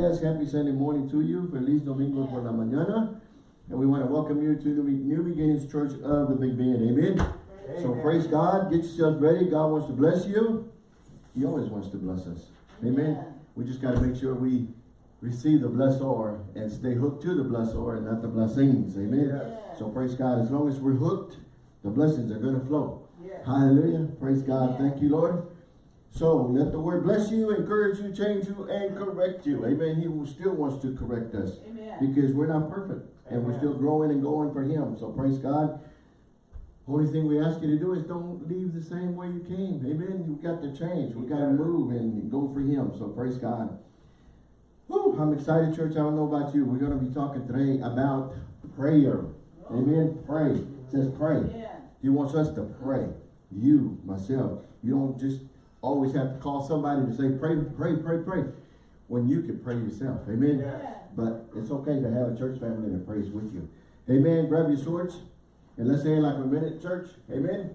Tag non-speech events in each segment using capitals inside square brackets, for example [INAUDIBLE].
Yes, happy Sunday morning to you. Feliz Domingo por la mañana. And we want to welcome you to the New Beginnings Church of the Big Bend. Amen. Amen. So praise God. Get yourself ready. God wants to bless you. He always wants to bless us. Amen. Yeah. We just got to make sure we receive the blessor and stay hooked to the blessor and not the blessings. Amen. Yeah. So praise God. As long as we're hooked, the blessings are going to flow. Yeah. Hallelujah. Praise God. Thank you, Lord. So let the word bless you, encourage you, change you, and correct you. Amen. He still wants to correct us Amen. because we're not perfect and we're still growing and going for him. So praise God. Only thing we ask you to do is don't leave the same way you came. Amen. You've got to change. We got to move and go for him. So praise God. Whew, I'm excited, church. I don't know about you. We're going to be talking today about prayer. Amen. Pray. It says pray. Yeah. He wants us to pray. You, myself. You don't just always have to call somebody to say, pray, pray, pray, pray. When you can pray yourself. Amen. Yeah. But it's okay to have a church family that prays with you. Amen. Grab your swords. And let's say like a minute, church. Amen.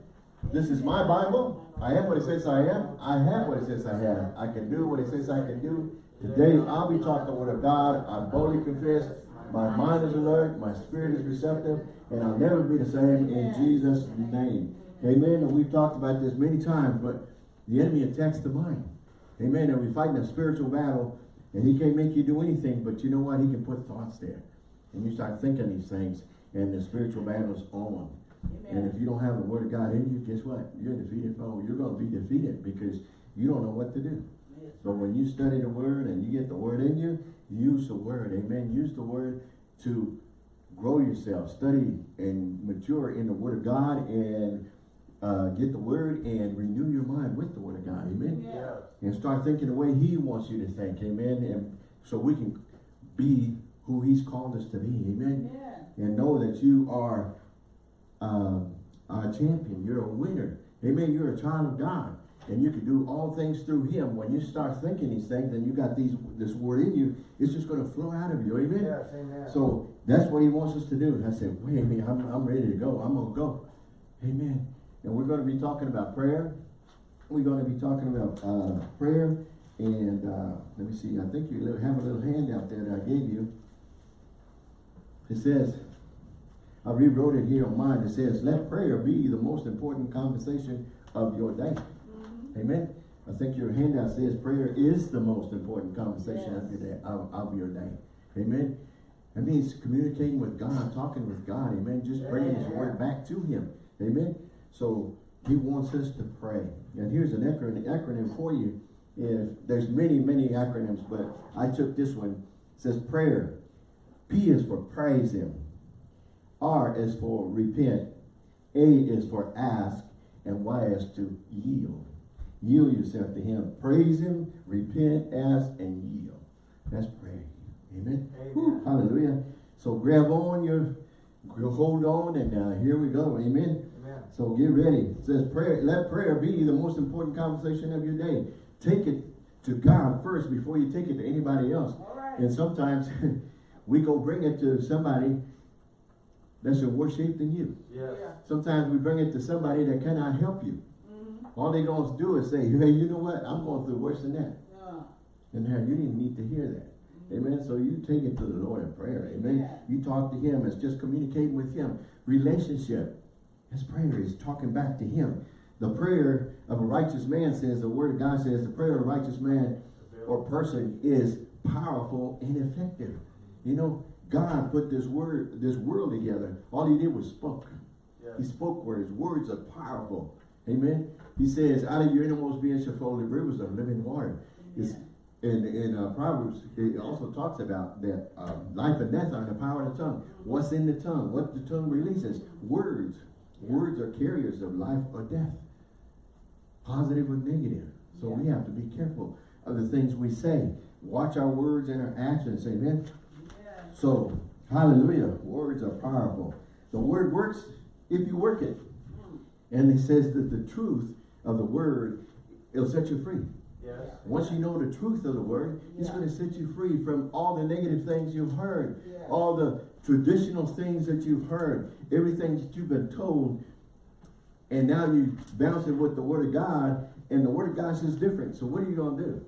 This is my Bible. I am what it says I am. I have what it says I have. I can do what it says I can do. Today, I'll be taught the word of God. I boldly confess. My mind is alert. My spirit is receptive. And I'll never be the same in Jesus' name. Amen. And we've talked about this many times, but the enemy attacks the mind. Amen. And we're fighting a spiritual battle. And he can't make you do anything, but you know what? He can put thoughts there. And you start thinking these things, and the spiritual battle is on. Amen. And if you don't have the word of God in you, guess what? You're a defeated foe. You're going to be defeated because you don't know what to do. So when you study the word and you get the word in you, use the word. Amen. Use the word to grow yourself. Study and mature in the word of God and uh, get the word and renew your mind with the word of God. Amen. Yeah. And start thinking the way he wants you to think. Amen. And so we can be who he's called us to be. Amen. Yeah. And know that you are uh, a champion. You're a winner. Amen. You're a child of God. And you can do all things through him. When you start thinking these things and you got these this word in you, it's just going to flow out of you. Amen. Yes, amen. So that's what he wants us to do. And I said, wait a minute, I'm, I'm ready to go. I'm going to go. Amen. And we're going to be talking about prayer. We're going to be talking about uh, prayer. And uh, let me see, I think you have a little handout there that I gave you. It says, I rewrote it here on mine. It says, let prayer be the most important conversation of your day. Mm -hmm. Amen. I think your handout says prayer is the most important conversation yes. of your day. Of, of, your day. Amen. That means communicating with God, talking with God. Amen. Just bringing yeah. His word back to Him. Amen. So he wants us to pray. And here's an acronym, acronym for you. If there's many, many acronyms, but I took this one. It says prayer. P is for praise him. R is for repent. A is for ask. And Y is to yield. Yield yourself to him. Praise him, repent, ask, and yield. That's prayer. Amen. Amen. hallelujah. So grab on your, hold on, and uh, here we go. Amen. So get ready. It says prayer, let prayer be the most important conversation of your day. Take it to God first before you take it to anybody else. And sometimes [LAUGHS] we go bring it to somebody that's in worse shape than you. Yes. Yeah. Sometimes we bring it to somebody that cannot help you. Mm -hmm. All they're going to do is say, hey, you know what? I'm going through worse than that. Yeah. And now you didn't need to hear that. Amen. So you take it to the Lord in prayer. Amen. Yeah. You talk to him. It's just communicating with him. Relationship. His prayer is talking back to him. The prayer of a righteous man says, the word of God says, the prayer of a righteous man or person is powerful and effective. You know, God put this word, this world together. All he did was spoke. Yes. He spoke words. Words are powerful. Amen. He says, out of your innermost being shall flow the rivers of living water. Yeah. In, in uh, Proverbs, it also talks about that uh, life and death are in the power of the tongue. What's in the tongue? What the tongue releases? Words. Words are carriers of life or death, positive or negative. So we have to be careful of the things we say. Watch our words and our actions, amen? So, hallelujah, words are powerful. The word works if you work it. Mm. And he says that the truth of the word, it'll set you free. Yes. Once you know the truth of the word, yeah. it's going to set you free from all the negative things you've heard, yeah. all the traditional things that you've heard, everything that you've been told, and now you bounce it with the word of God, and the word of God says different. So what are you going to do? Mm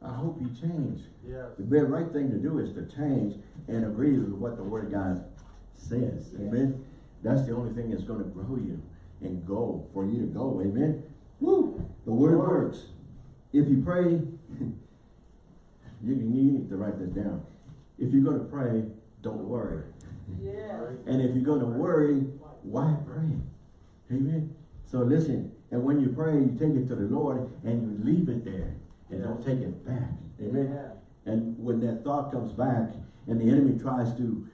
-hmm. I hope you change. Yes. The very right thing to do is to change and agree with what the word of God says. Amen. That's the only thing that's going to grow you and go for you to go. Amen. Woo! The word Word. works. If you pray, [LAUGHS] you, need to write this down. If you're going to pray, don't worry. Yes. And if you're going to worry, why pray? Amen. So listen, and when you pray, you take it to the Lord and you leave it there and don't take it back. Amen. And when that thought comes back and the enemy tries to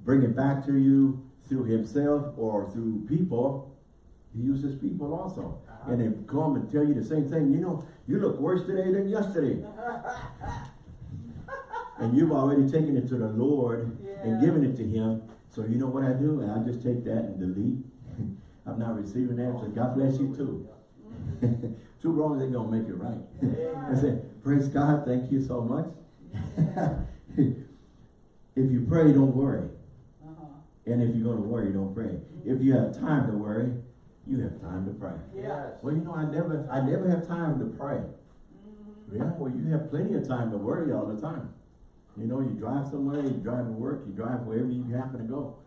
bring it back to you through himself or through people, he uses people also. Uh-huh. And they come and tell you the same thing. You know, you look worse today than yesterday. and you've already taken it to the Lord and given it to him. So you know what I do? I just take that and delete. [LAUGHS] I'm not receiving that. So God bless you too. [LAUGHS] Two wrongs ain't gonna make it right. [LAUGHS] I say, praise God, thank you so much. if you pray, don't worry. Uh-huh. And if you're gonna worry, don't pray. If you have time to worry, you have time to pray. Yeah. Well, you know, I never, I never have time to pray. Mm-hmm. Yeah, well, you have plenty of time to worry all the time. You know, you drive somewhere, you drive to work, you drive wherever you happen to go.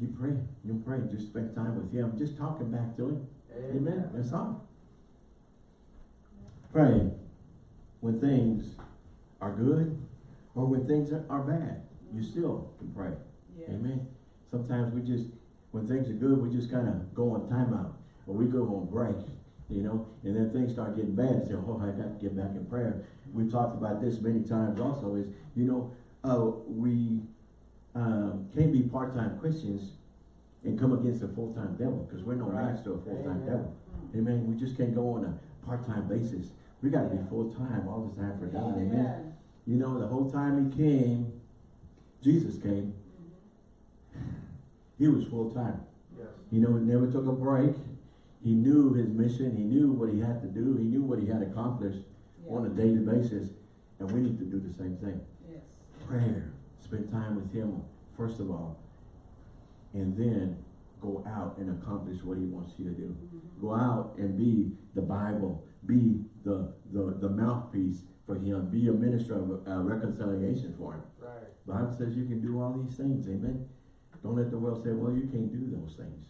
You pray, you pray, just spend time with him, just talking back to him. Amen, that's all. Pray when things are good or when things are, bad. You still can pray. Yes. Amen. Sometimes we just, when things are good, we just kind of go on timeout or we go on break, you know, and then things start getting bad say, oh, I got to get back in prayer. We've talked about this many times also is, you know, uh, we um, can't be part-time Christians and come against a full-time devil because we're no Right. match to a full-time devil. Mm. Amen. We just can't go on a part-time basis. We got to be full-time all the time for God. Amen. You know, the whole time he came, Jesus came, he was full-time. Yes. You know, he never took a break. He knew his mission. He knew what he had to do. He knew what he had accomplished on a daily basis. And we need to do the same thing. Yes. Prayer. Spend time with him, first of all. And then go out and accomplish what he wants you to do. Go out and be the Bible. Be the, the, the mouthpiece for him. Be a minister of uh, reconciliation for him. Right. Bible says you can do all these things. Amen. Don't let the world say, well, you can't do those things.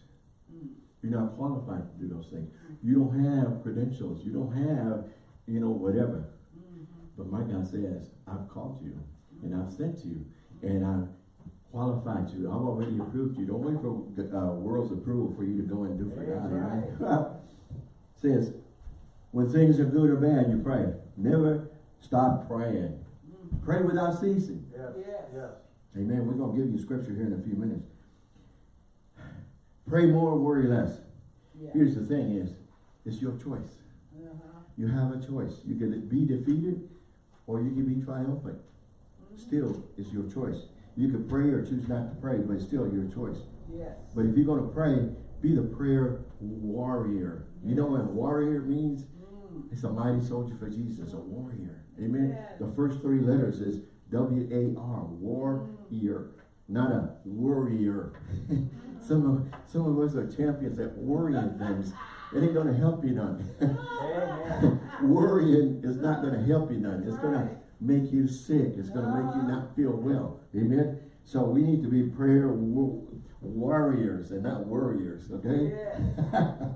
Mm. You're not qualified to do those things. You don't have credentials. You don't have, you know, whatever. Mhm. But my God says, I've called you and I've sent you and I've qualified you. I've already approved you. Don't wait for uh, world's approval for you to go and do for God. Amen. [LAUGHS] says, when things are good or bad, you pray. Never stop praying. Mm. Pray without ceasing. Yes. Yes. Yes. Amen. We're going to give you scripture here in a few minutes. Pray more, worry less. Yeah. Here's the thing is, it's your choice. Uh-huh. You have a choice. You can be defeated or you can be triumphant. Mhm. Still, it's your choice. You can pray or choose not to pray, but it's still your choice. Yes. But if you're going to pray, be the prayer warrior. You know what warrior means? Mm. It's a mighty soldier for Jesus, a warrior. Amen. Yes. The first three letters is W-A-R, warrior, not a worrier. [LAUGHS] some of some of us are champions at worrying things. It ain't gonna help you none. [LAUGHS] Worrying is not gonna help you none. It's gonna make you sick. It's gonna make you not feel well. Amen. So we need to be prayer warriors and not worriers, Okay. [LAUGHS]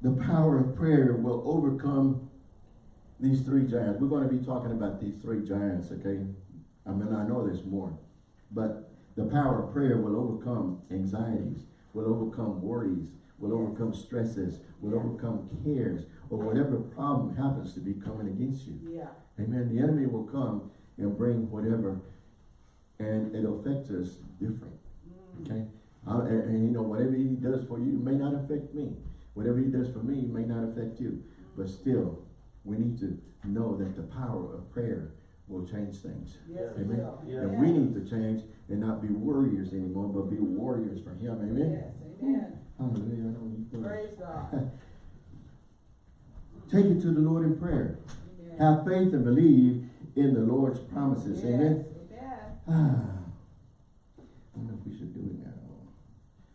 The power of prayer will overcome these three giants. We're going to be talking about these three giants, okay? I mean, I know there's more, but the power of prayer will overcome anxieties, will overcome worries, will overcome stresses, will Yeah. overcome cares, or whatever problem happens to be coming against you. Yeah. Amen. The enemy will come and bring whatever, and it'll affect us different. Mm. Okay? Uh, and, and, you know, whatever he does for you may not affect me. Whatever he does for me may not affect you. But still, we need to know that the power of prayer will change things. Yes, Amen. Yeah. And we need to change and not be warriors anymore, but be warriors for him. Amen. Yes, amen. Hallelujah. I know you feel it. Praise God. [LAUGHS] Take it to the Lord in prayer. Amen. Have faith and believe in the Lord's promises. Yes, Amen. amen. Ah, [SIGHS] I don't know if we should do it now.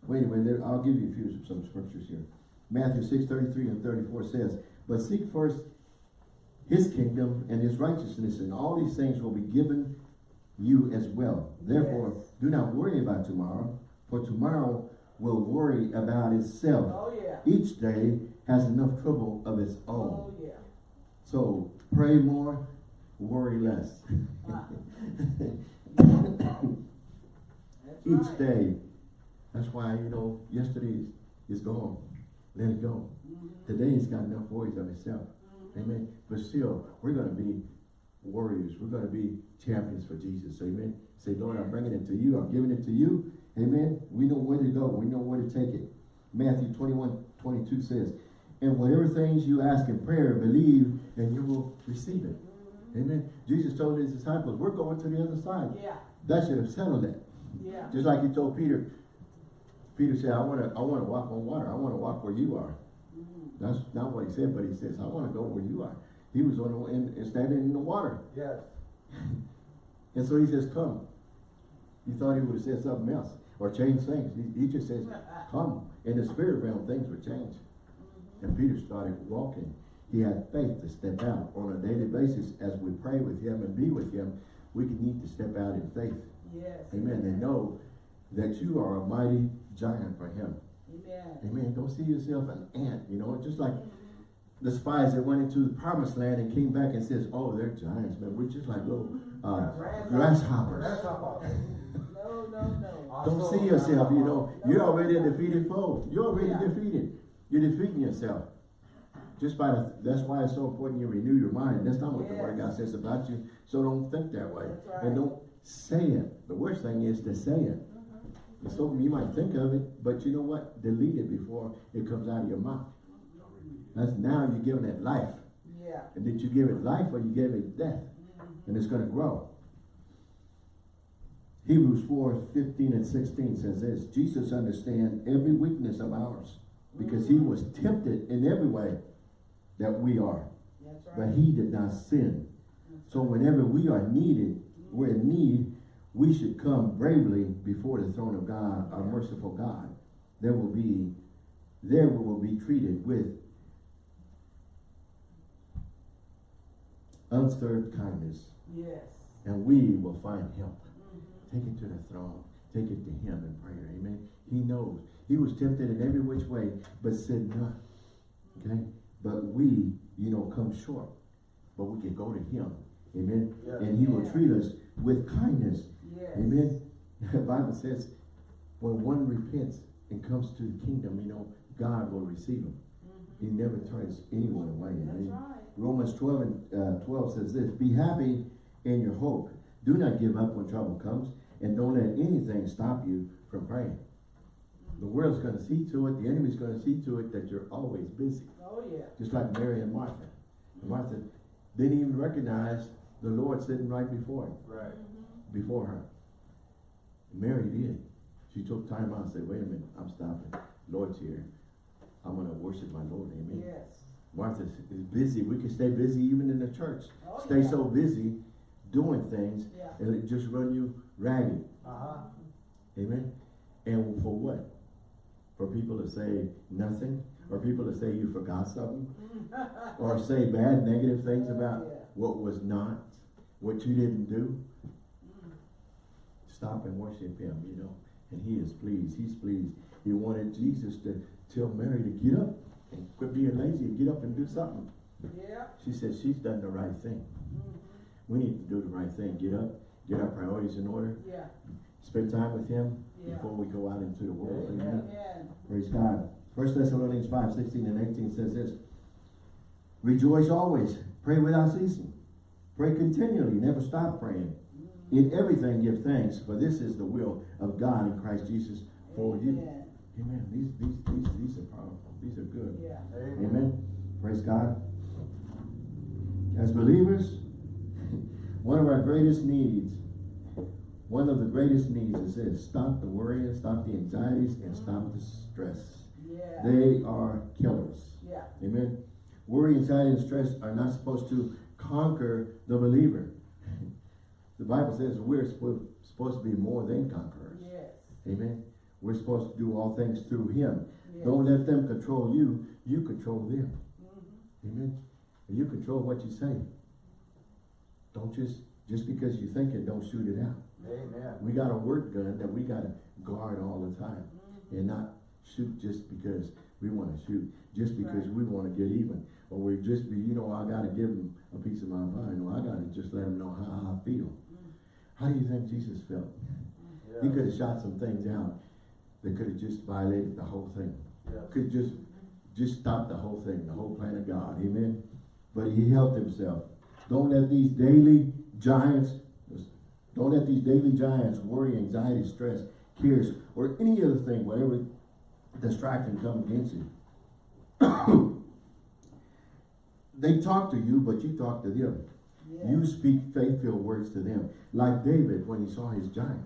Well, anyway, there, I'll give you a few some scriptures here. Matthew 6, 33 and 34 says, But seek first his kingdom and his righteousness, and all these things will be given you as well. Therefore, Yes. do not worry about tomorrow, for tomorrow will worry about itself. Oh, yeah. Each day has enough trouble of its Oh, own. yeah. So pray more, worry less. [LAUGHS] That's Each right. day. That's why, you know, yesterday is gone. Let it go. Mhm. Today's got enough worries of itself. Amen. But still, we're going to be warriors. We're going to be champions for Jesus. Amen. Say, Lord, I'm bringing it to you. I'm giving it to you. Amen. We know where to go. We know where to take it. Matthew 21, 22 says, and whatever things you ask in prayer, believe, and you will receive it. Amen. Jesus told his disciples, we're going to the other side. Yeah, That should have settled it. yeah. Just like he told Peter. Peter said, I want to I want to walk on water. I want to walk where you are. That's not what he said, but he says, I want to go where you are. He was on the, in, standing in the water. Yes. [LAUGHS] And so he says, come. He thought he would have said something else or changed things. He, he just says, come. In the spirit realm, things would change. And Peter started walking. He had faith to step out on a daily basis as we pray with him and be with him. We can need to step out in faith. Yes. Amen. And know that you are a mighty giant for him. Amen. Amen. Don't see yourself an ant, you know, just like the spies that went into the promised land and came back and says, oh, they're giants, man. We're just like little uh, grasshoppers. How No, no, no. Don't see yourself, you know, you're already a defeated foe. You're already Yeah. defeated. You're defeating yourself. Just by the, that's why it's so important you renew your mind. That's not what the word of God says about you. So don't think that way. Right. And don't say it. The worst thing is to say it. So you might think of it, but you know what? Delete it before it comes out of your mouth. That's now you're giving it life. Yeah. And did you give it life or you gave it death? Mhm. And it's going to grow. Hebrews 4, 15 and 16 says this, Jesus understand every weakness of ours because he was tempted in every way that we are, right. but he did not sin. So whenever we are needed, we're in need, we should come bravely before the throne of God, our merciful God. There will be, there we will be treated with unstirred kindness, Yes. and we will find help. Mhm. Take it to the throne. Take it to him in prayer. Amen. He knows. He was tempted in every which way, but said not. Okay? But we, you know, come short. But we can go to him. Amen. Yes. And he will treat us with kindness. Yes. Amen. The Bible says when one repents and comes to the kingdom, you know, God will receive him. Mhm. He never turns anyone away. That's Amen. right. Romans 12 and uh, 12 says this, Be happy in your hope. Do not give up when trouble comes, and don't let anything stop you from praying. The world's going to see to it, the enemy's going to see to it that you're always busy. Oh, yeah. Just like Mary and Martha. Martha didn't even recognize the Lord sitting right before him, Right. Before her. Mary did. She took time out and said, wait a minute, I'm stopping. Lord's here. I'm going to worship my Lord. Amen. Yes. Martha is busy. We can stay busy even in the church. Oh, stay yeah. so busy doing things Yeah. and it just run you ragged. Uh-huh. Amen. And for what? For people to say nothing? Or people to say you forgot something? [LAUGHS] Or say bad, negative things about Yeah. what was not, what you didn't do? Mm. Stop and worship him, you know. And he is pleased. He's pleased. He wanted Jesus to tell Mary to get up and quit being lazy and get up and do something. Yeah. She said she's done the right thing. Mhm. We need to do the right thing. Get up, get our priorities in order, Yeah. spend time with him Yeah. before we go out into the world. Amen. Amen. Amen. Praise God. First Thessalonians 5, 16 and 18 says this. Rejoice always. Pray without ceasing. Pray continually. Never stop praying. In everything give thanks, for this is the will of God in Christ Jesus for you. Amen. Amen. These, these, these, these are powerful. These are good. Yeah. Amen. Amen. Praise God. As believers, [LAUGHS] one of our greatest needs, one of the greatest needs is this. Stop the worrying, stop the anxieties, and stop the stress. Yeah. They are killers. Yeah. Amen. Worry, anxiety, and stress are not supposed to conquer the believer. The Bible says we're supposed, to be more than conquerors. Yes. Amen. We're supposed to do all things through Him. Yes. Don't let them control you. You control them. Mhm. Amen. You control what you say. Don't just, just because you think it, don't shoot it out. Amen. We got a word gun that we gotta guard all the time and not shoot just because we wanna shoot, just because we wanna get even. Or we just be, you know, I gotta give them a piece of my mind, or I gotta just let them know how I feel. How do you think Jesus felt? He could have shot some things out that could have just violated the whole thing. Yes. Could just, just stop the whole thing, the whole plan of God, amen? But he helped himself. Don't let these daily giants, don't let these daily giants, worry, anxiety, stress, cares, or any other thing, whatever distraction come against you. [COUGHS] they talk to you, but you talk to them. Yeah. You speak faith-filled words to them. Like David, when he saw his giant,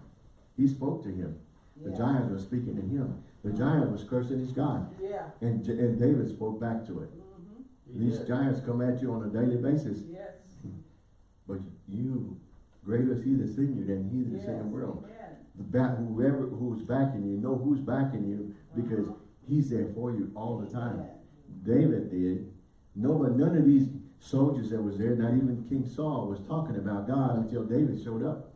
he spoke to him. The Yeah. giant was speaking to him. The giant was cursing his God. Yeah. And, and David spoke back to it. Mm-hmm. These did. giants come at you on a daily basis, Yes. but you, greater is he that's in you than he that's in Yes. the world. Amen. The back, whoever, who's backing you, know who's backing you because he's there for you all the time. Amen. David did. No, but none of these soldiers that was there, not even King Saul, was talking about God until David showed up.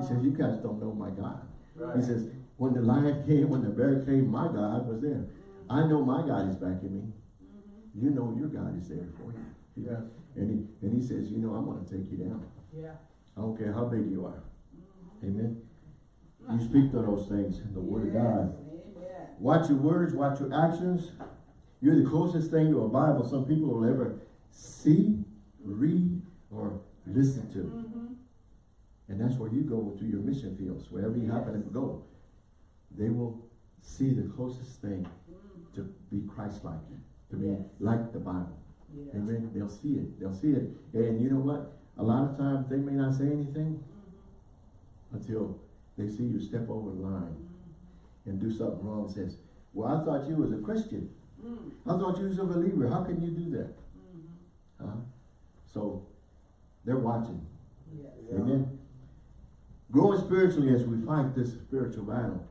He says, you guys don't know my God. Right. He says, when the lion came, when the bear came, my God was there. I know my God is backing me. You know your God is there for you. Yes. And he, and he says, you know, I'm going to take you down. Yeah. I don't care how big you are. Mhm. Amen. You speak to those things in the word of God. Amen. Watch your words, watch your actions. You're the closest thing to a Bible some people will ever see, read, or listen to. Mm-hmm. And that's where you go to your mission fields, wherever you happen to go. They will see the closest thing Mm-hmm. to be Christ-like, to be Yes. like the Bible. Yeah. Amen. They'll see it. They'll see it. And you know what? A lot of times they may not say anything Mm-hmm. until they see you step over the line Mm-hmm. and do something wrong and says, well, I thought you was a Christian. Mm-hmm. I thought you was a believer. How can you do that? Huh? So they're watching. Yes. Yeah. Amen. Growing spiritually as we fight this spiritual battle.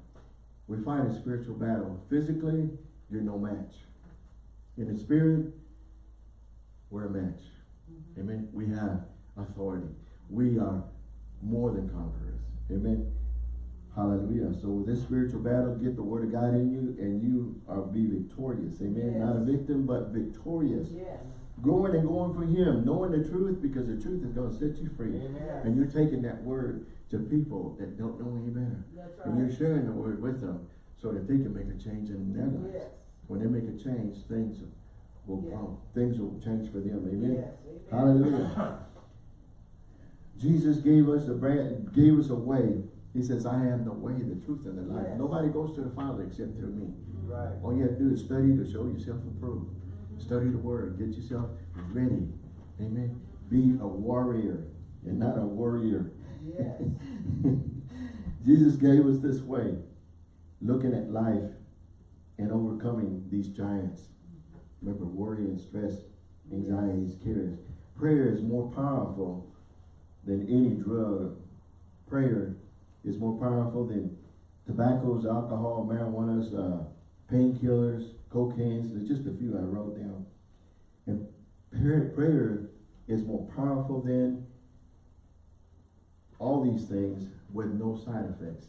We fight a spiritual battle. Physically, you're no match. In the spirit, we're a match. Mm-hmm. Amen. We have authority. We are more than conquerors. Amen. Hallelujah. So with this spiritual battle, get the word of God in you and you are be victorious. Amen. Not a victim, but victorious. Yes. Growing and going for him, knowing the truth because the truth is going to set you free. Amen. And you're taking that word to people that don't know any better. That's And you're sharing the word with them so that they can make a change in their lives. Yes. When they make a change, things will Yeah. um, things will change for them. Amen. Yes. Amen. Hallelujah. Jesus gave us a brand, gave us a way. He says, I am the way, the truth, and the life. Yes. Nobody goes to the Father except through me. Right. All you have to do is study to show yourself approved. Study the word. Get yourself ready. Amen. Be a warrior and not a warrior. Yes. [LAUGHS] Jesus gave us this way, looking at life and overcoming these giants. Remember, worry and stress, anxieties, cares. Prayer is more powerful than any drug. Prayer is more powerful than tobaccos, alcohol, marijuana's, uh, painkillers, cocaine's. There's just a few I wrote down. And prayer, prayer is more powerful than all these things with no side effects.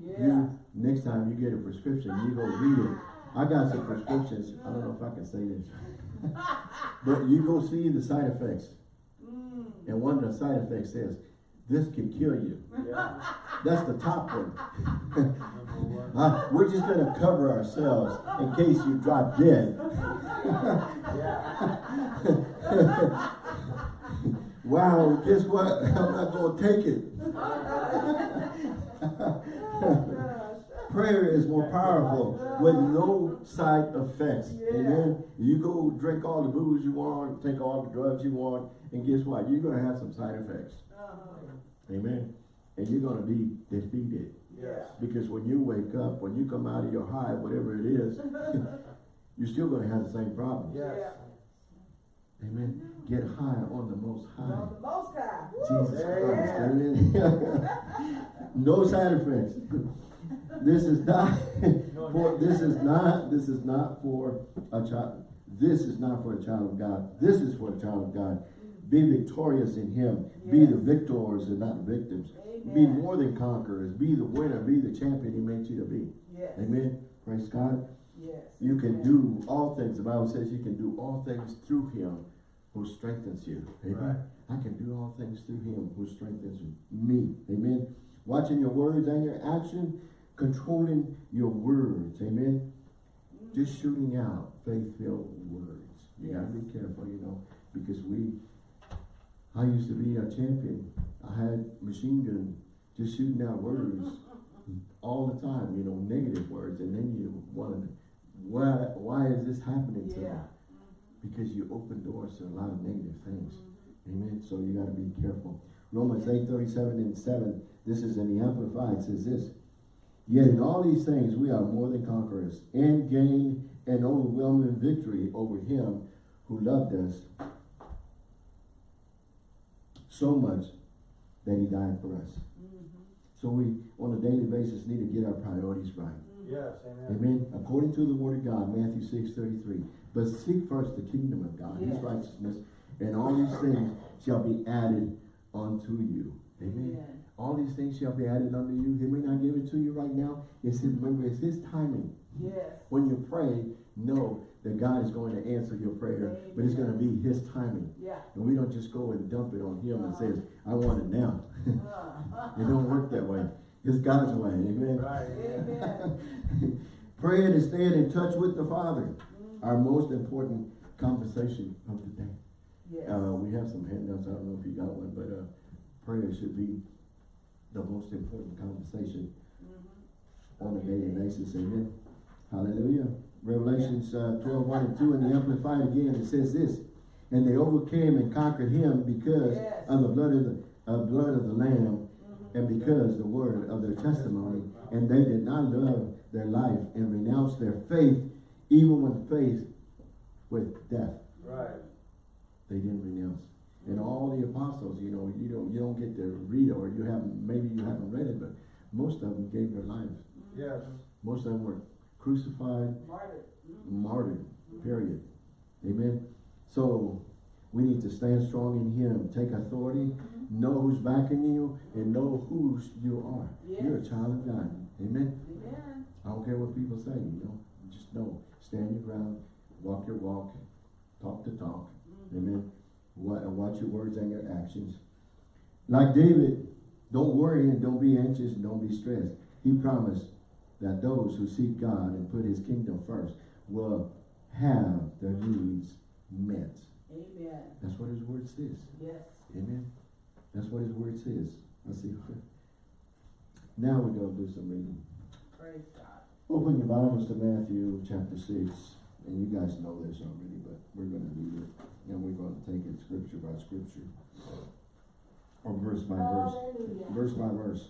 Yeah. You, next time you get a prescription, you go read it. I got some prescriptions, I don't know if I can say this. [LAUGHS] But you go see the side effects. Mm. And one of the side effects says, this can kill you. Yeah. [LAUGHS] That's the top one. [LAUGHS] Uh, we're just gonna cover ourselves in case you drop dead. [LAUGHS] Wow, guess what? I'm not gonna take it. Prayer is more powerful with no side effects. Yeah. Amen. You go drink all the booze you want, take all the drugs you want, and guess what? You're gonna have some side effects. Uh-huh. Amen. And you're gonna be defeated. Yes. Because when you wake up, when you come out of your high, whatever it is, [LAUGHS] you're still gonna have the same problems. Yes. Amen. Get high on the most high. On the most high. Jesus. Christ. Amen. [LAUGHS] no side effects. This is not [LAUGHS] [LAUGHS] for this is not this is not for a child. This is not for a child of God. This is for a child of God. Be victorious in him. Be the victors and not victims. Be more than conquerors. Be the winner. Be the champion he made you to be. Yes. Amen. Praise God. Yes. You can Amen. do all things. The Bible says you can do all things through him who strengthens you. Amen. Right. I can do all things through him who strengthens me. Amen. Watching your words and your action, controlling your words. Amen. Just shooting out faith-filled words. You gotta be careful, you know, because we, I used to be a champion. I had machine gun, just shooting out words [LAUGHS] all the time, you know, negative words, and then you wonder, why, why is this happening to me? Because you open doors to a lot of negative things. Mm-hmm. Amen. So you gotta be careful. Romans eight thirty-seven and seven, this is in the Amplified, says this. Yet in all these things we are more than conquerors, and gain an overwhelming victory over him who loved us so much that he died for us. Mm-hmm. So we, on a daily basis, need to get our priorities right. Mm-hmm. Yes, amen. Amen. According to the word of God, Matthew 6, 33. But seek first the kingdom of God, his righteousness, and all these things shall be added unto you. Amen. Amen. All these things shall be added unto you. He may not give it to you right now. It's his, remember, it's his timing. Yes. When you pray, know that God is going to answer your prayer, but it's going to be his timing. Yeah. And we don't just go and dump it on him and says, I want it now. Uh, [LAUGHS] it don't work that way. It's God's way. Amen. Right, [LAUGHS] amen. Amen. Praying and staying in touch with the Father. Our most important conversation of the day. Yes. Uh, we have some handouts. I don't know if you got one, but uh, prayer should be the most important conversation Mhm. on a daily basis. Amen. Hallelujah. Revelations uh, 12, 1 and 2 in the Amplified again, it says this. And they overcame and conquered him because Yes. of the blood of the uh, blood of the Lamb Mhm. and because the word of their testimony. And they did not love their life and renounced their faith, even when faced with death. Right. They didn't renounce. And all the apostles, you know, you don't you don't get to read it or you haven't maybe you haven't read it, but most of them gave their lives. Yes. Most of them were crucified, Martyred. Martyred, mm-hmm. period. Amen. So we need to stand strong in him, take authority, mm-hmm. know who's backing you, and know whose you are. You're a child of God. Amen. Amen. I don't care what people say, you know. Just know, stand your ground, walk your walk, talk the talk. Mm-hmm. Amen. Wa- and Watch your words and your actions. Like David, don't worry and don't be anxious and don't be stressed. He promised that those who seek God and put his kingdom first will have their needs met. Amen. That's what his word says. Yes. Amen. That's what his word says. Let's see. Now we're going to do some reading. Praise God. Open your Bibles to Matthew chapter 6. And you guys know this already, but we're going to do it. And we're going to take it scripture by scripture. Or verse by verse. Hallelujah. Verse by verse.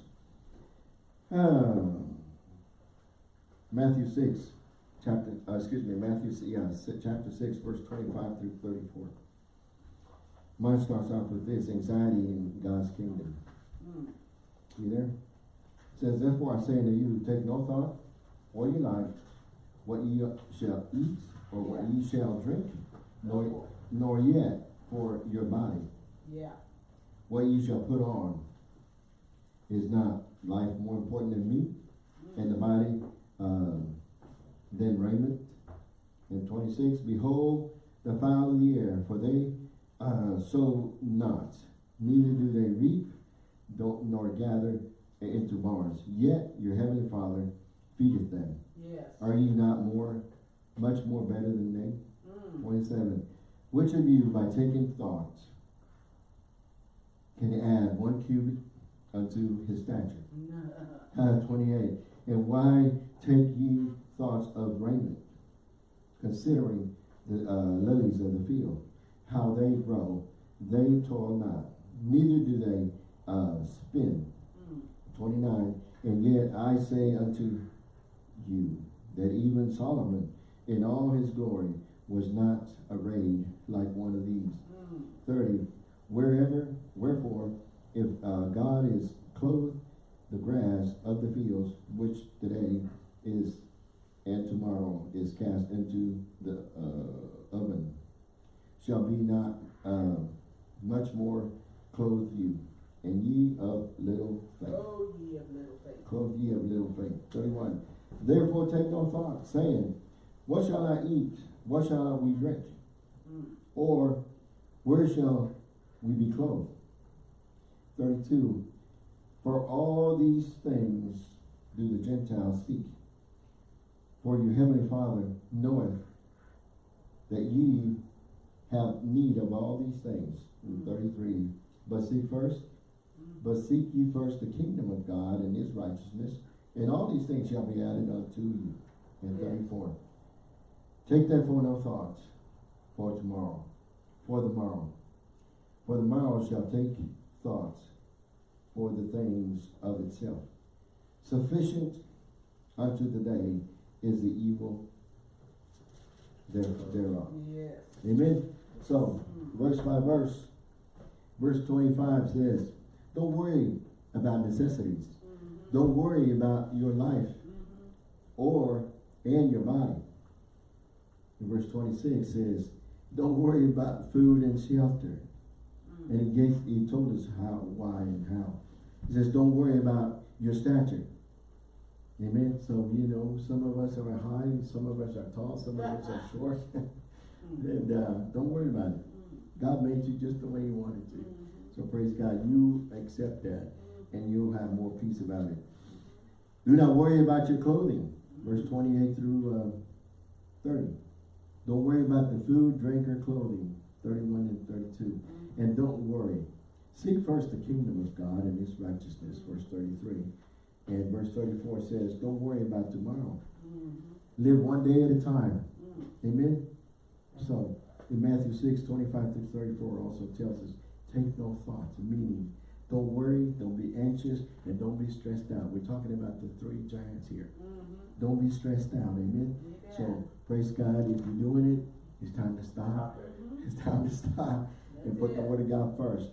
Um, Matthew 6. Chapter, uh, excuse me, Matthew, yeah, chapter 6, verse 25 through 34. Mine starts off with this, anxiety in God's kingdom. Mm. You there? It says, therefore I say unto you, take no thought for your life, what ye shall eat, or what ye shall drink, nor, nor yet for your body, Yeah. what ye shall put on. Is not life more important than meat, and the body um, than raiment? And twenty-six, behold the fowl of the air, for they uh, sow not, neither do they reap, don't nor gather into barns. Yet your heavenly Father feedeth them. Yes. Are ye not more, much more better than they? Mm. Twenty-seven. Which of you, by taking thought, can add one cubit unto his stature? Uh, twenty-eight. And why take ye thoughts of raiment, considering the uh, lilies of the field, how they grow, they toil not, neither do they uh, spin. Mm. 29, and yet I say unto you, that even Solomon in all his glory was not arrayed like one of these. Mm. 30, wherever, wherefore, if uh, God is clothed the grass of the fields, which today is and tomorrow is cast into the, uh, oven, shall be not, uh, much more clothe you, and ye of little faith. Oh, ye of little faith. Clothe ye of little faith. Thirty-one. Therefore take no thought, saying, What shall I eat? What shall we drink? Mm. Or where shall we be clothed? Thirty-two. For all these things do the Gentiles seek. For your heavenly Father knoweth that ye have need of all these things. And Thirty-three. But seek first Mm. but seek ye first the kingdom of God and his righteousness, and all these things shall be added unto you. And Yes. thirty-four. Take therefore no thought for tomorrow, for the morrow. For the morrow shall take thoughts for the things of itself. Sufficient unto the day is the evil there- thereof. Yes. Amen? So, Mm. verse by verse, verse twenty-five says, don't worry about necessities. Don't worry about your life or, and your body. And verse twenty-six says, don't worry about food and shelter. And he gave, he told us how, why and how. He says, don't worry about your stature. Amen? So, you know, some of us are high, some of us are tall, some of us are [LAUGHS] short. [LAUGHS] Mm. And, uh, don't worry about it. Mm. God made you just the way he wanted to. Mhm. So praise God, you accept that and you'll have more peace about it. Do not worry about your clothing, verse twenty-eight through, uh, thirty. Don't worry about the food, drink, or clothing, thirty-one and thirty-two. Mhm. And don't worry. Seek first the kingdom of God and his righteousness, verse thirty-three. And verse thirty-four says, don't worry about tomorrow. Mhm. Live one day at a time. Mm. Amen? So, in Matthew six, twenty-five through thirty-four also tells us, take no thought, meaning, don't worry, don't be anxious, and don't be stressed out. We're talking about the three giants here. Mhm. Don't be stressed out, amen? Amen. So, praise God, if you're doing it, it's time to stop. [LAUGHS] It's time to stop and That's put the word of God first.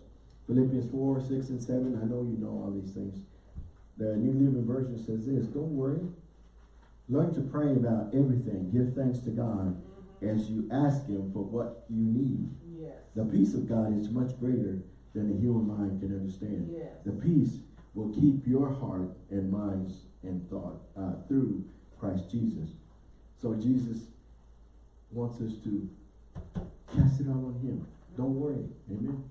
Philippians four, six, and seven, I know you know all these things. The New Living Version says this, don't worry. Learn to pray about everything. Give thanks to God Mhm. as you ask Him for what you need. Yes. The peace of God is much greater than the human mind can understand. Yes. The peace will keep your heart and minds and thought uh, through Christ Jesus. So Jesus wants us to cast it all on Him. Don't worry. Amen.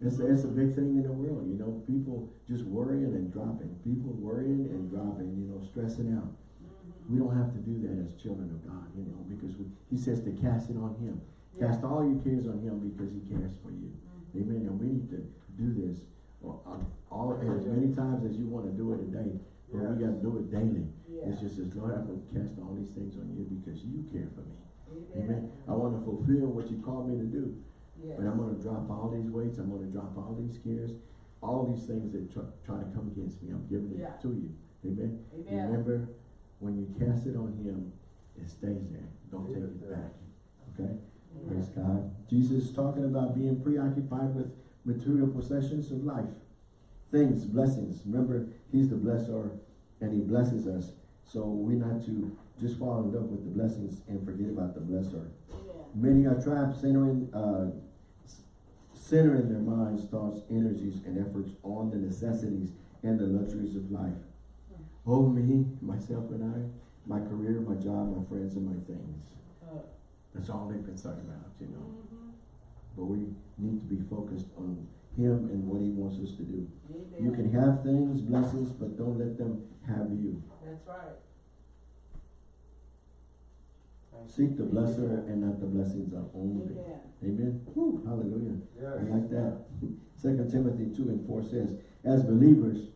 It's, it's a big thing in the world, you know, people just worrying and dropping, people worrying and dropping, you know, stressing out. We don't have to do that as children of God, you know, because we, He says to cast it on Him. Yeah. Cast all your cares on Him because He cares for you. Amen. And we need to do this uh, all as many times as you want to do it a day, but we got to do it daily. Yeah. It's just as Lord, I'm going to cast all these things on you because you care for me. Amen. Amen. I want to fulfill what you called me to do, Yes. but I'm going to drop all these weights. I'm going to drop all these cares, all these things that try, try to come against me. I'm giving it Yeah. to you. Amen. Amen. Remember, when you cast it on Him, it stays there. Don't take it it back. Okay. Praise God. Jesus is talking about being preoccupied with material possessions of life. Things, blessings. Remember, He's the blesser and He blesses us. So we're not to just fall in love with the blessings and forget about the blesser. Amen. Many are trapped centering, uh, centering their minds, thoughts, energies, and efforts on the necessities and the luxuries of life. Oh, me, myself and I, my career, my job, my friends, and my things. Uh, That's all they're concerned about, you know. mhm. But we need to be focused on Him and what He wants us to do. Amen. You can have things, blessings, but don't let them have you. That's right. Seek the blesser and not the blessings of only. Amen. Amen. Whew, hallelujah. I like that. [LAUGHS] Second Timothy two and four says, as believers,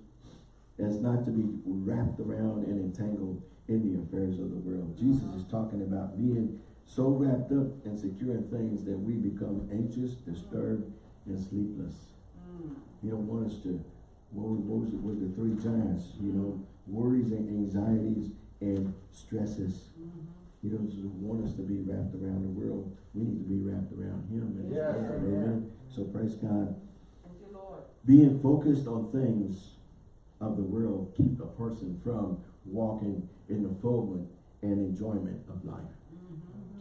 as not to be wrapped around and entangled in the affairs of the world. Jesus is talking about being so wrapped up and secure in things that we become anxious, disturbed, and sleepless. Mm. You don't want us to, what was, it with the three giants, you know, worries and anxieties and stresses. Mhm. He doesn't want us to be wrapped around the world. We need to be wrapped around Him and Yes, amen. Amen. So praise God. Thank you, Lord. Being focused on things of the world keep a person from walking in the fulfillment and enjoyment of life.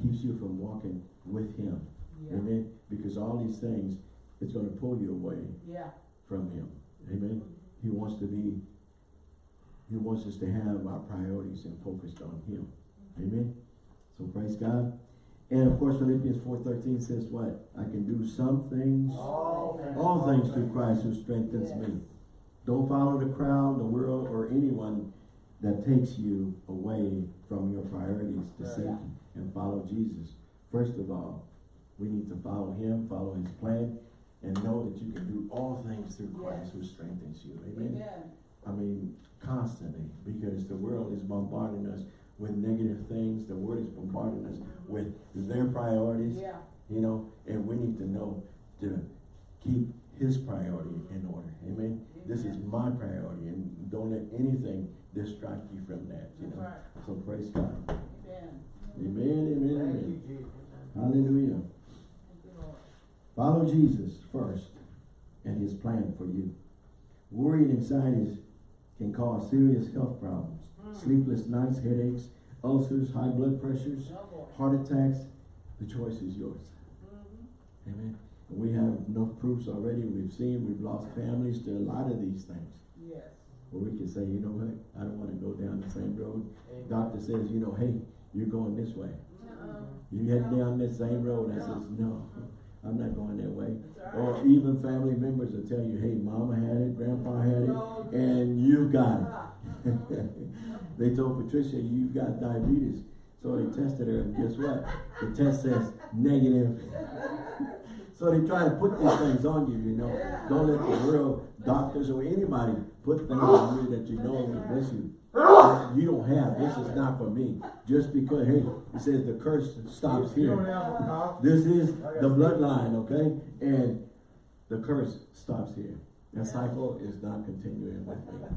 Keeps you from walking with him. Yeah. Amen. Because all these things, it's gonna pull you away Yeah. from him. Amen. He wants to be, he wants us to have our priorities and focused on him. Amen. So praise God. And of course Philippians four thirteen says what? I can do some things, All things. all things through Christ who strengthens Yes. me. Don't follow the crowd, the world, or anyone that takes you away from your priorities to Yeah. And follow Jesus. First of all, we need to follow him, follow his plan, and know that you can do all things through Christ who strengthens you. Amen. Amen. I mean, constantly, because the world is bombarding us with negative things. The world is bombarding us with their priorities, Yeah. you know, and we need to know to keep his priority in order. Amen. This is my priority, and don't let anything distract you from that, you That's know. right. So praise God. Amen. Amen, amen, Thank you. Jesus. Hallelujah. Thank you, Follow Jesus first and his plan for you. Worry and anxieties can cause serious health problems. Mm. Sleepless nights, headaches, ulcers, high blood pressures, heart attacks. The choice is yours. Mhm. Amen. And we have enough proofs already. We've seen, we've lost families to a lot of these things. Yes. Where we can say, you know what, I don't want to go down the same road. Amen. Doctor says, you know, hey, you're going this way. Uh-uh. You head down this same road. I says, no, I'm not going that way. That's Or even family members will tell you, hey, mama had it, grandpa had it, and you got it. Uh-uh. [LAUGHS] they told Patricia, you've got diabetes. So they tested her, and guess what? The test says negative. [LAUGHS] so they try to put these things on you, you know. Don't let the world, doctors, or anybody put things on you that you know will bless you. That You don't have. This is not for me. Just because, hey, it says the curse stops here. have a cough? This is the bloodline, okay? And the curse stops here. That cycle is not continuing with me.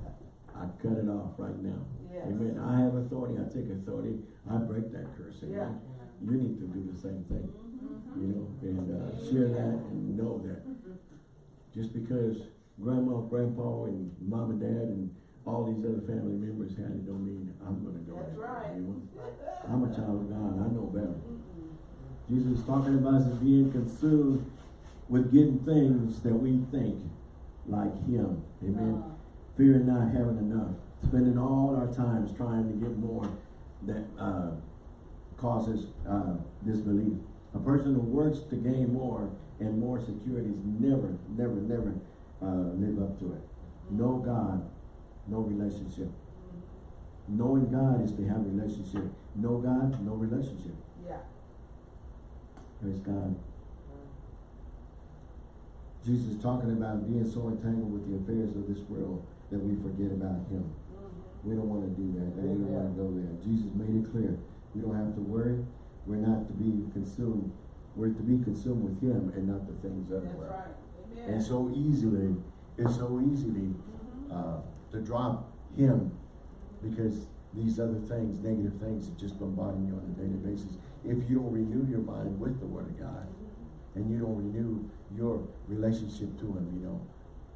I cut it off right now. Yes. Amen. I have authority. I take authority. I break that curse. Amen. Yeah. You need to do the same thing. Mhm. You know, and uh, share that and know that. Just because grandma, grandpa, and mom and dad and all these other family members had it don't mean I'm gonna go That's right. Know? I'm a child of God. I know better. Mm-mm. Jesus is talking about us being consumed with getting things that we think like him. Amen. Uh, Fearing not having enough. Spending all our times trying to get more that uh, causes uh, disbelief. A person who works to gain more and more securities never, never, never uh, live up to it. No God, no relationship. Knowing God is to have relationship. No God, no relationship. Yeah. Praise God. Jesus is talking about being so entangled with the affairs of this world that we forget about Him. Mhm. We don't want to do that, and we don't want to go there. Jesus made it clear. We don't have to worry. We're not to be consumed. We're to be consumed with Him and not the things of the world. right. And so easily, it's so easily Mhm. uh, to drop Him because these other things, negative things, are just bombarding you on a daily basis. If you don't renew your mind with the Word of God, and you don't renew your relationship to Him, you know,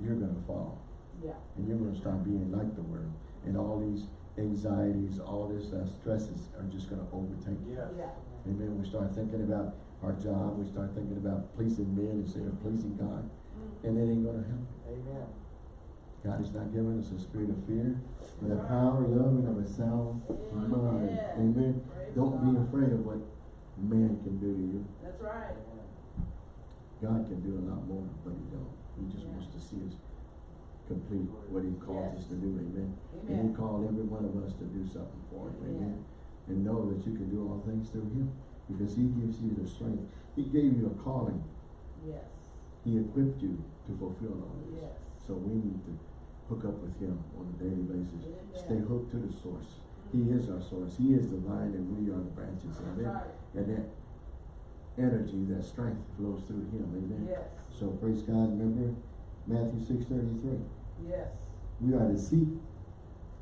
you're gonna fall, Yeah. and you're gonna start being like the world, and all these anxieties, all this uh, stresses are just gonna overtake you. Yes. Yeah. Amen. We start thinking about our job. We start thinking about pleasing men instead of pleasing God, Mhm. and it ain't gonna help. Amen. God has not given us a spirit of fear, but a power, love, and of a sound mind. Amen. Amen. Praise Don't be afraid of what man can do to you. That's right. God can do a lot more, but he don't. He just Yeah. wants to see us complete what he calls us to do. Amen. And he called every one of us to do something for him. Amen. Amen. And know that you can do all things through him because he gives you the strength. He gave you a calling. Yes. He equipped you to fulfill all this. Yes. So we need to hook up with him on a daily basis. Amen. Stay hooked to the source. He is our source. He is the vine and we are the branches. Amen. right. And that energy, that strength flows through him. Amen. Yes. So praise God. Remember Matthew six thirty three. Yes. We are to seek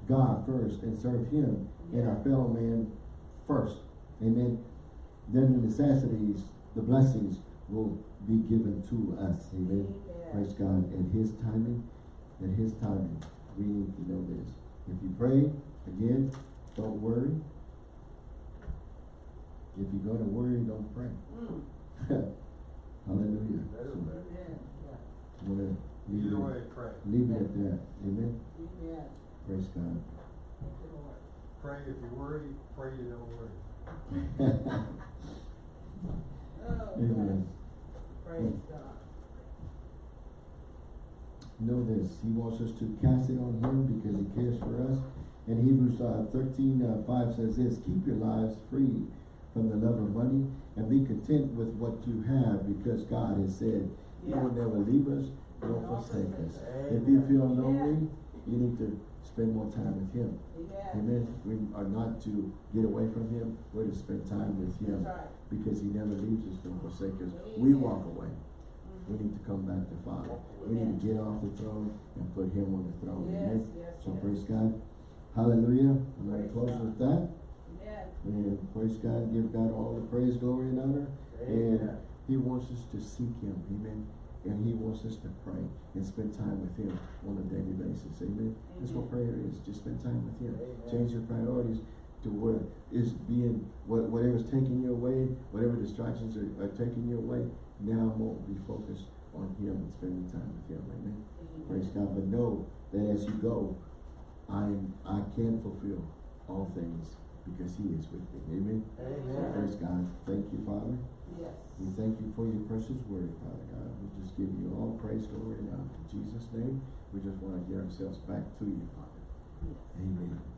God first and serve him and our fellow man first. Amen. Then the necessities, the blessings will be given to us. Amen. Amen. Praise God. At his timing, at his timing, we need to know this. If you pray, again, don't worry. If you're gonna worry, don't pray. Mm. [LAUGHS] Hallelujah. Better, So, better. Amen. Yeah. I'm leave Either it, way, pray. leave it at that. Amen. Amen. Praise God. Thank you, Lord. Pray if you worry, pray you don't worry. [LAUGHS] Oh, Amen. Praise God. Know this, he wants us to cast it on him because he cares for us. And Hebrews uh, thirteen, uh, five says this, keep your lives free from the love of money and be content with what you have because God has said, he will Yeah. never leave us nor forsake us. us. If you feel lonely, you need to spend more time with him. Amen. Amen. We are not to get away from him, we're to spend time with him right. because he never leaves us nor forsake us. We walk away. We need to come back to Father. We need to get off the throne and put him on the throne. Yes, Amen. yes, So yes. praise God. Hallelujah. I'm gonna close God. with that. Amen. And praise God, give God all the praise, glory, and honor. And he wants us to seek him. Amen. And he wants us to pray and spend time with him on a daily basis. Amen. That's what prayer is. Just spend time with him. Amen. Change your priorities to where is being what whatever's taking your way, whatever distractions are, are taking your way, now more be focused on him and spending time with him. Amen. Amen. Praise God. But know that as you go, I am I can fulfill all things because he is with me. Amen. Amen. Praise God. Thank you, Father. Yes. We thank you for your precious word, Father God. We just give you all praise, glory, and honor. In Jesus' name, we just want to give ourselves back to you, Father. Yes. Amen.